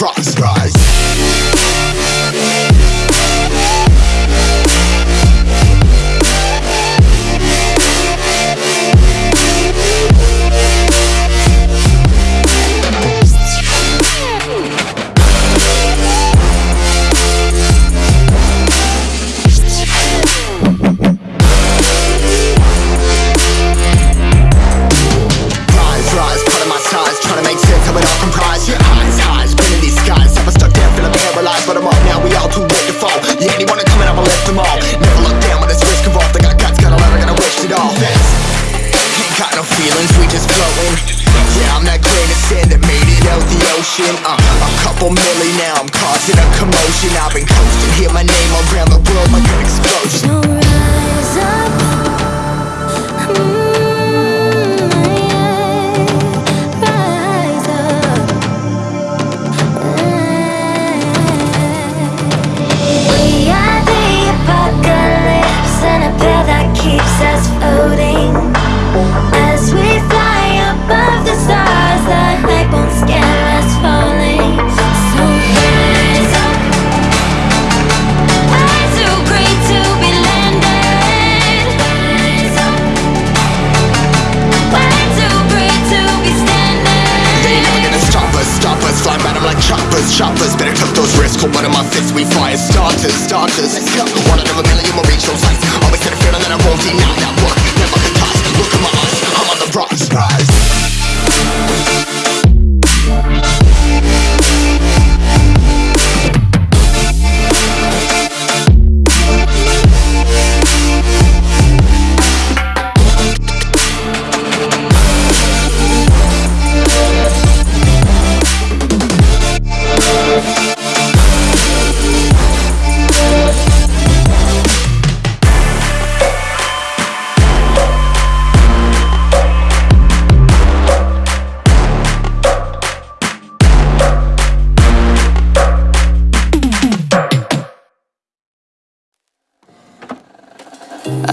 rock.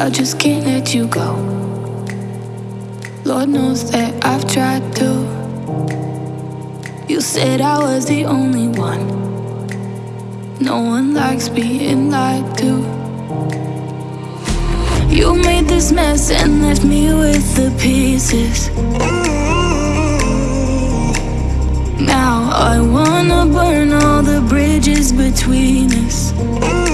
I just can't let you go. Lord knows that I've tried to. You said I was the only one. No one likes being lied to. You made this mess and left me with the pieces. Now I wanna burn all the bridges between us.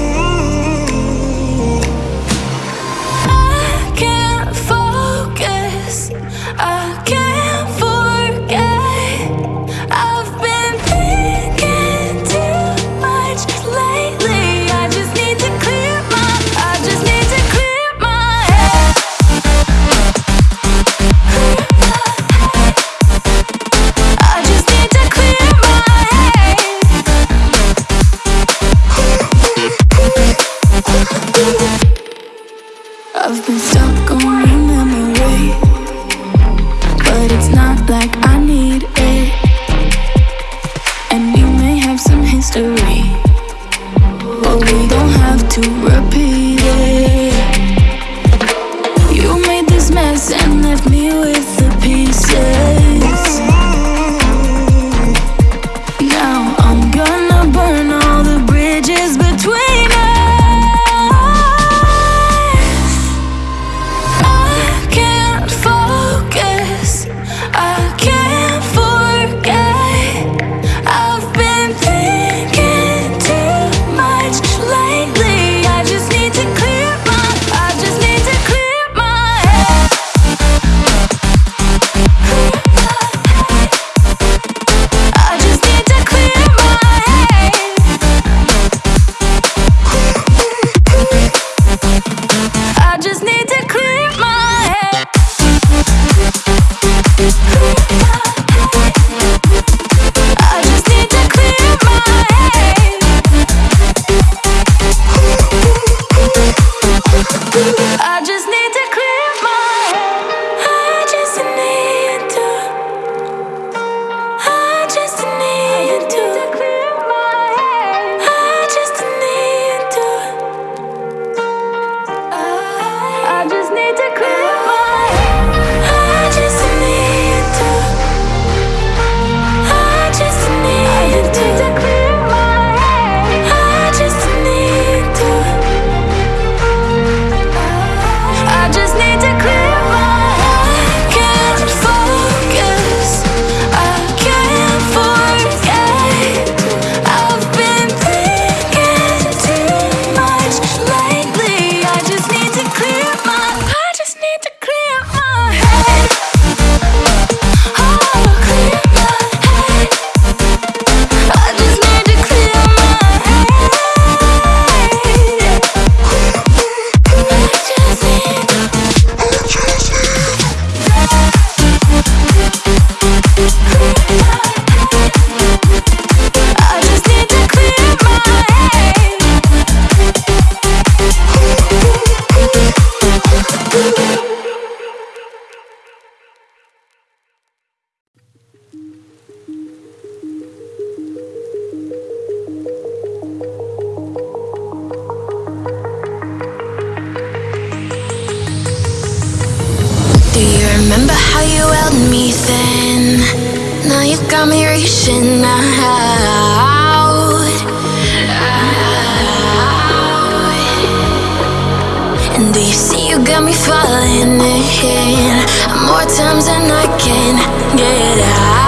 More times than I can get out.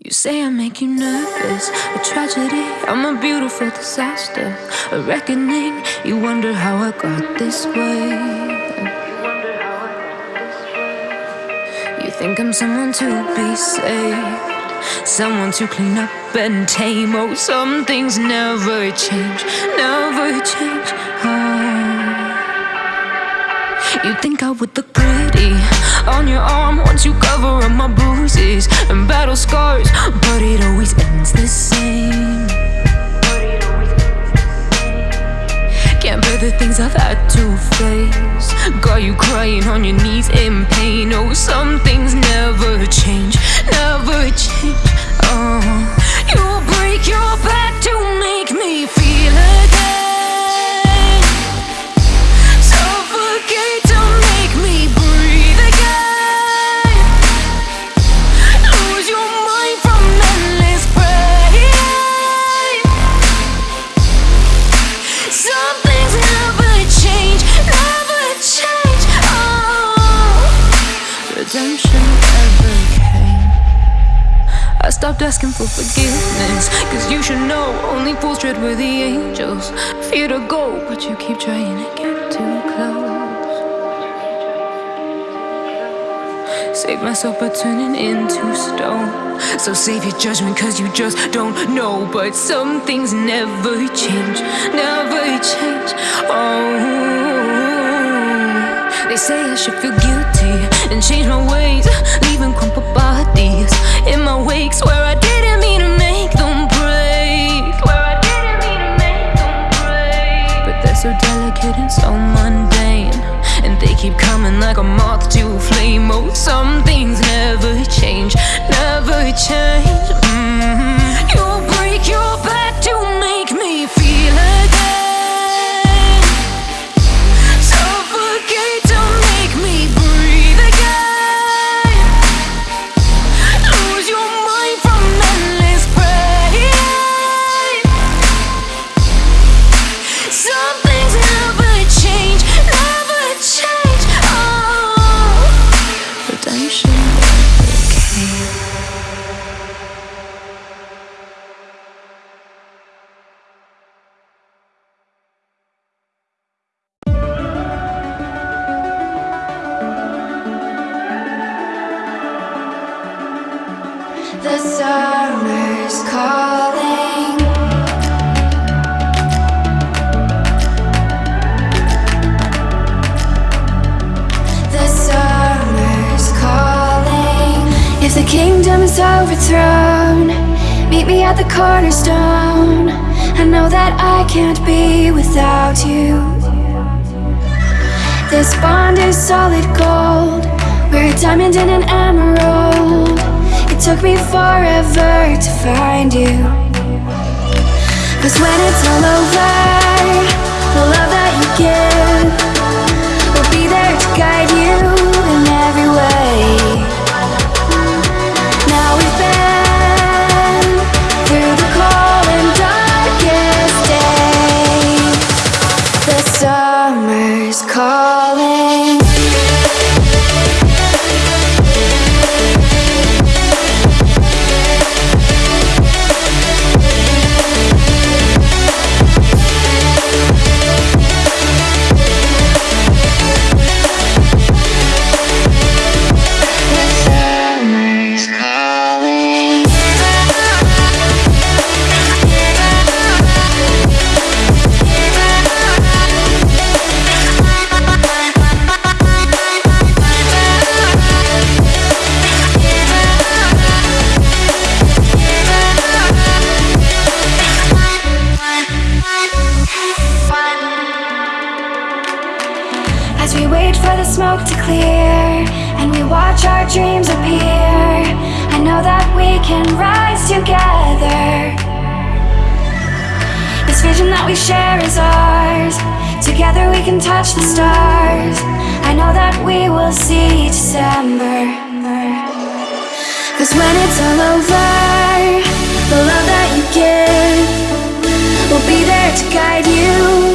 You say I make you nervous, a tragedy. I'm a beautiful disaster, a reckoning. You wonder how I got this way. You think I'm someone to be saved, someone to clean up and tame. Oh, some things never change, never change. Oh. You think I would look pretty on your arm once you cover up my bruises and battle scars, but it always ends the same. Can't bear the things I've had to face. Got you crying on your knees in pain. Oh, some things never change, never change. Oh, you break your back to make me feel again. Stopped asking for forgiveness, cause you should know only fools tread where the angels fear to go, but you keep trying to get too close. Save myself by turning into stone. So save your judgment, cause you just don't know. But some things never change, never change. Oh, they say I should feel guilty and change my ways, leaving crumpled bodies in my wake. Swear I keep coming like a moth to a flame. Oh, some things never change, never change. Mhm. You solid gold. We're a diamond and an emerald. It took me forever to find you. Cause when it's all over, the love that you give clear and we watch our dreams appear, I know that we can rise together. This vision that we share is ours. Together we can touch the stars. I know that we will see December. Cause when it's all over, the love that you give will be there to guide you